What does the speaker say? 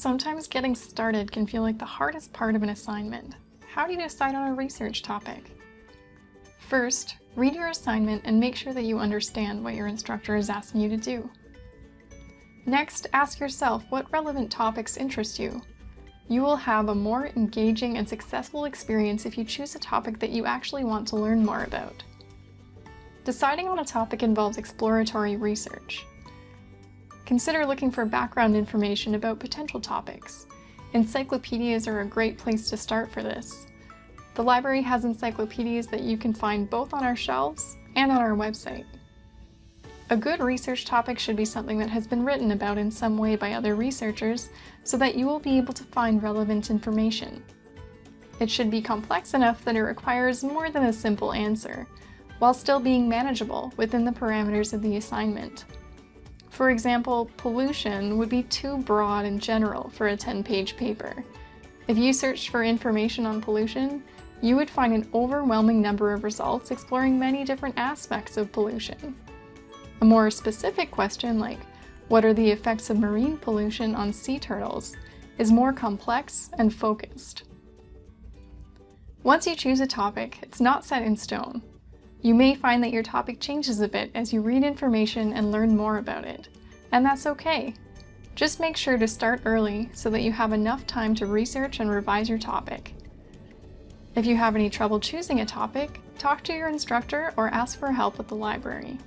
Sometimes getting started can feel like the hardest part of an assignment. How do you decide on a research topic? First, read your assignment and make sure that you understand what your instructor is asking you to do. Next, ask yourself what relevant topics interest you. You will have a more engaging and successful experience if you choose a topic that you actually want to learn more about. Deciding on a topic involves exploratory research. Consider looking for background information about potential topics. Encyclopedias are a great place to start for this. The library has encyclopedias that you can find both on our shelves and on our website. A good research topic should be something that has been written about in some way by other researchers so that you will be able to find relevant information. It should be complex enough that it requires more than a simple answer, while still being manageable within the parameters of the assignment. For example, pollution would be too broad and general for a 10-page paper. If you searched for information on pollution, you would find an overwhelming number of results exploring many different aspects of pollution. A more specific question like, what are the effects of marine pollution on sea turtles, is more complex and focused. Once you choose a topic, it's not set in stone. You may find that your topic changes a bit as you read information and learn more about it, and that's okay. Just make sure to start early so that you have enough time to research and revise your topic. If you have any trouble choosing a topic, talk to your instructor or ask for help at the library.